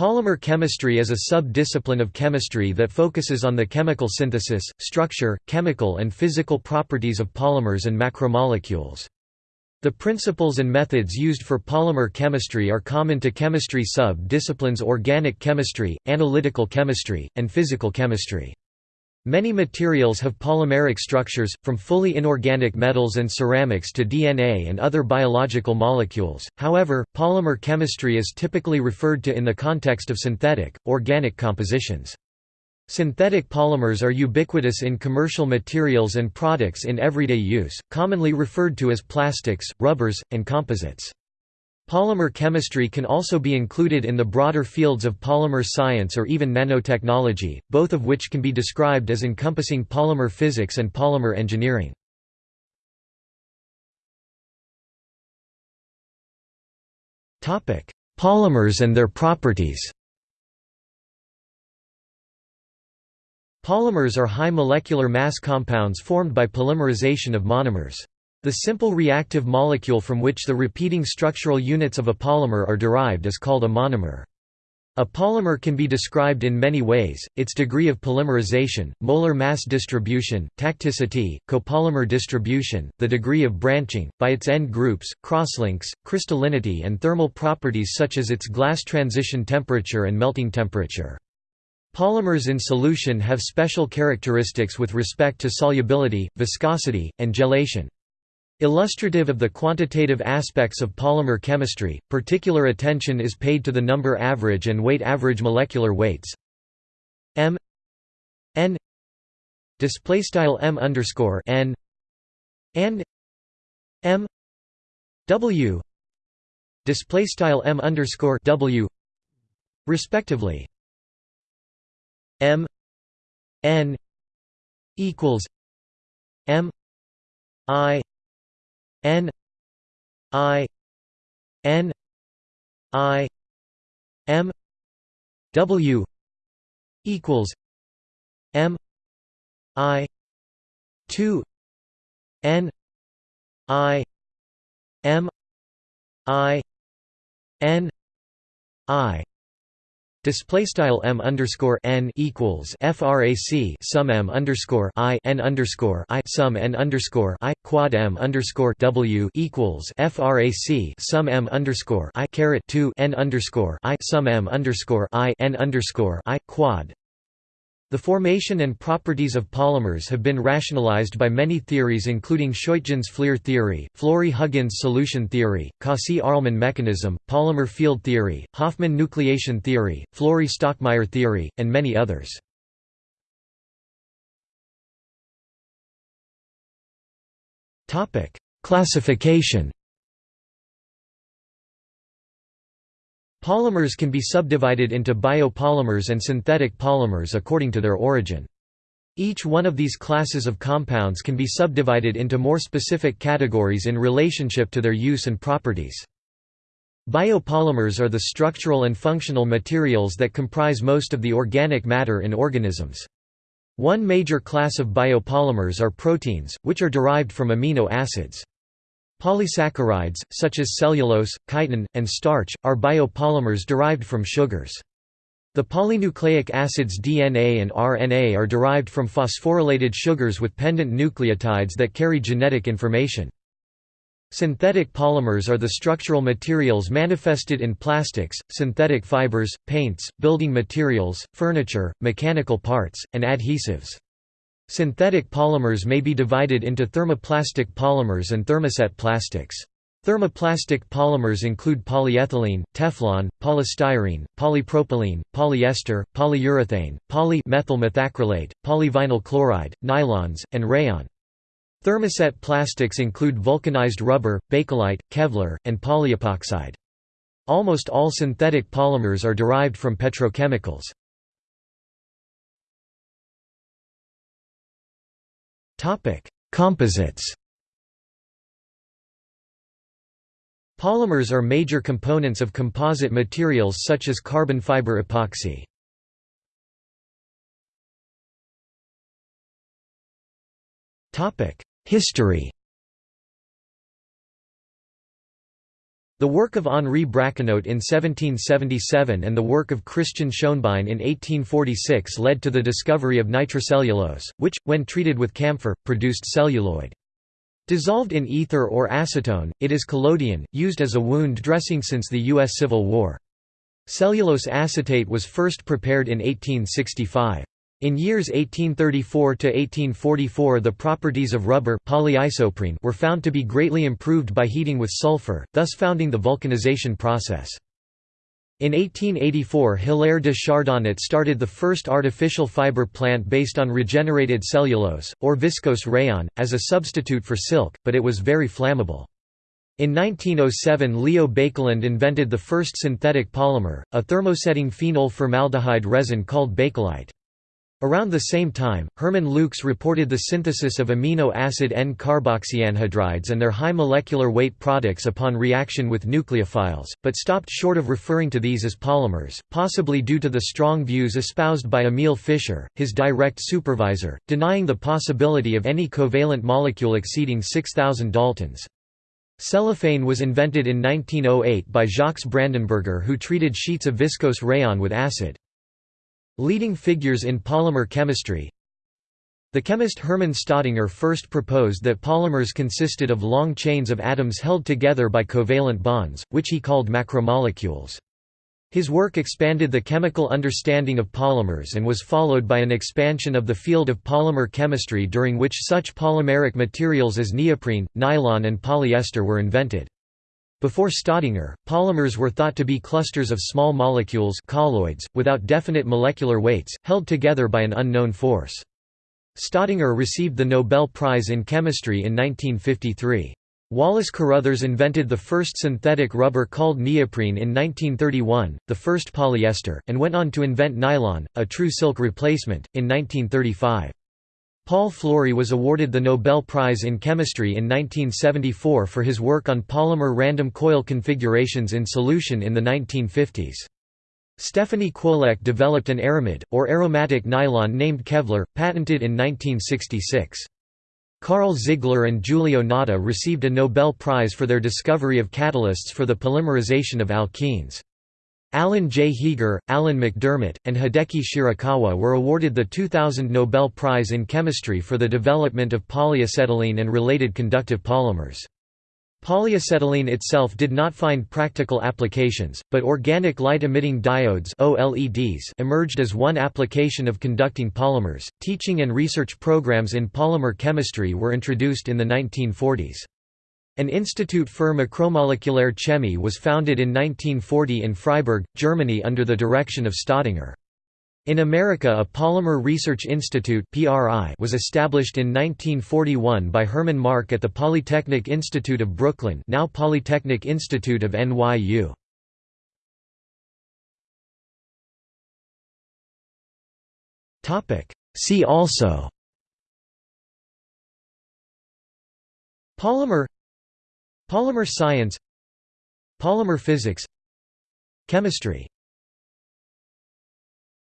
Polymer chemistry is a sub-discipline of chemistry that focuses on the chemical synthesis, structure, chemical and physical properties of polymers and macromolecules. The principles and methods used for polymer chemistry are common to chemistry sub-disciplines organic chemistry, analytical chemistry, and physical chemistry. Many materials have polymeric structures, from fully inorganic metals and ceramics to DNA and other biological molecules, however, polymer chemistry is typically referred to in the context of synthetic, organic compositions. Synthetic polymers are ubiquitous in commercial materials and products in everyday use, commonly referred to as plastics, rubbers, and composites. Polymer chemistry can also be included in the broader fields of polymer science or even nanotechnology, both of which can be described as encompassing polymer physics and polymer engineering. Polymers and their properties Polymers are high molecular mass compounds formed by polymerization of monomers. The simple reactive molecule from which the repeating structural units of a polymer are derived is called a monomer. A polymer can be described in many ways, its degree of polymerization, molar mass distribution, tacticity, copolymer distribution, the degree of branching, by its end groups, crosslinks, crystallinity and thermal properties such as its glass transition temperature and melting temperature. Polymers in solution have special characteristics with respect to solubility, viscosity, and gelation. Illustrative of the quantitative aspects of polymer chemistry, particular attention is paid to the number average and weight average molecular weights. M n display style m underscore n and m w display style m underscore w respectively. M n equals m i N I N I M W equals M I two N I M I N I Display style m underscore n equals frac sum m underscore i n underscore i sum n underscore i quad m underscore w equals frac sum m underscore i caret two n underscore i sum m underscore i n underscore i quad the formation and properties of polymers have been rationalized by many theories including Scheutjens Fleer theory, Flory-Huggins solution theory, Cossee-Arlman mechanism, polymer field theory, Hoffman nucleation theory, Flory-Stockmayer theory, and many others. Classification Polymers can be subdivided into biopolymers and synthetic polymers according to their origin. Each one of these classes of compounds can be subdivided into more specific categories in relationship to their use and properties. Biopolymers are the structural and functional materials that comprise most of the organic matter in organisms. One major class of biopolymers are proteins, which are derived from amino acids. Polysaccharides, such as cellulose, chitin, and starch, are biopolymers derived from sugars. The polynucleic acids DNA and RNA are derived from phosphorylated sugars with pendant nucleotides that carry genetic information. Synthetic polymers are the structural materials manifested in plastics, synthetic fibers, paints, building materials, furniture, mechanical parts, and adhesives. Synthetic polymers may be divided into thermoplastic polymers and thermoset plastics. Thermoplastic polymers include polyethylene, Teflon, polystyrene, polypropylene, polyester, polyurethane, poly-methyl methacrylate, polyvinyl chloride, nylons, and rayon. Thermoset plastics include vulcanized rubber, bakelite, Kevlar, and polyepoxide. Almost all synthetic polymers are derived from petrochemicals. Topic: Composites. Polymers are major components of composite materials such as carbon fiber epoxy. Topic: History. The work of Henri Braconnot in 1777 and the work of Christian Schoenbein in 1846 led to the discovery of nitrocellulose, which, when treated with camphor, produced celluloid. Dissolved in ether or acetone, it is collodion, used as a wound dressing since the U.S. Civil War. Cellulose acetate was first prepared in 1865. In years 1834 to 1844 the properties of rubber polyisoprene were found to be greatly improved by heating with sulfur, thus founding the vulcanization process. In 1884 Hilaire de Chardonnet started the first artificial fiber plant based on regenerated cellulose, or viscose rayon, as a substitute for silk, but it was very flammable. In 1907 Leo Baekeland invented the first synthetic polymer, a thermosetting phenol formaldehyde resin called bakelite. Around the same time, Hermann Leuchs reported the synthesis of amino acid N-carboxyanhydrides and their high molecular weight products upon reaction with nucleophiles, but stopped short of referring to these as polymers, possibly due to the strong views espoused by Emil Fischer, his direct supervisor, denying the possibility of any covalent molecule exceeding 6,000 daltons. Cellophane was invented in 1908 by Jacques Brandenberger who treated sheets of viscose rayon with acid. Leading figures in polymer chemistry The chemist Hermann Staudinger first proposed that polymers consisted of long chains of atoms held together by covalent bonds, which he called macromolecules. His work expanded the chemical understanding of polymers and was followed by an expansion of the field of polymer chemistry during which such polymeric materials as neoprene, nylon and polyester were invented. Before Staudinger, polymers were thought to be clusters of small molecules colloids, without definite molecular weights, held together by an unknown force. Staudinger received the Nobel Prize in Chemistry in 1953. Wallace Carothers invented the first synthetic rubber called neoprene in 1931, the first polyester, and went on to invent nylon, a true silk replacement, in 1935. Paul Flory was awarded the Nobel Prize in Chemistry in 1974 for his work on polymer random coil configurations in solution in the 1950s. Stephanie Kwolek developed an aramid, or aromatic nylon named Kevlar, patented in 1966. Carl Ziegler and Giulio Natta received a Nobel Prize for their discovery of catalysts for the polymerization of alkenes. Alan J. Heeger, Alan MacDiarmid, and Hideki Shirakawa were awarded the 2000 Nobel Prize in Chemistry for the development of polyacetylene and related conductive polymers. Polyacetylene itself did not find practical applications, but organic light-emitting diodes (OLEDs) emerged as one application of conducting polymers. Teaching and research programs in polymer chemistry were introduced in the 1940s. An institute für macromolecular chemie was founded in 1940 in Freiburg, Germany under the direction of Staudinger. In America a Polymer Research Institute was established in 1941 by Herman Mark at the Polytechnic Institute of Brooklyn now Polytechnic Institute of NYU. See also Polymer Polymer science Polymer physics Chemistry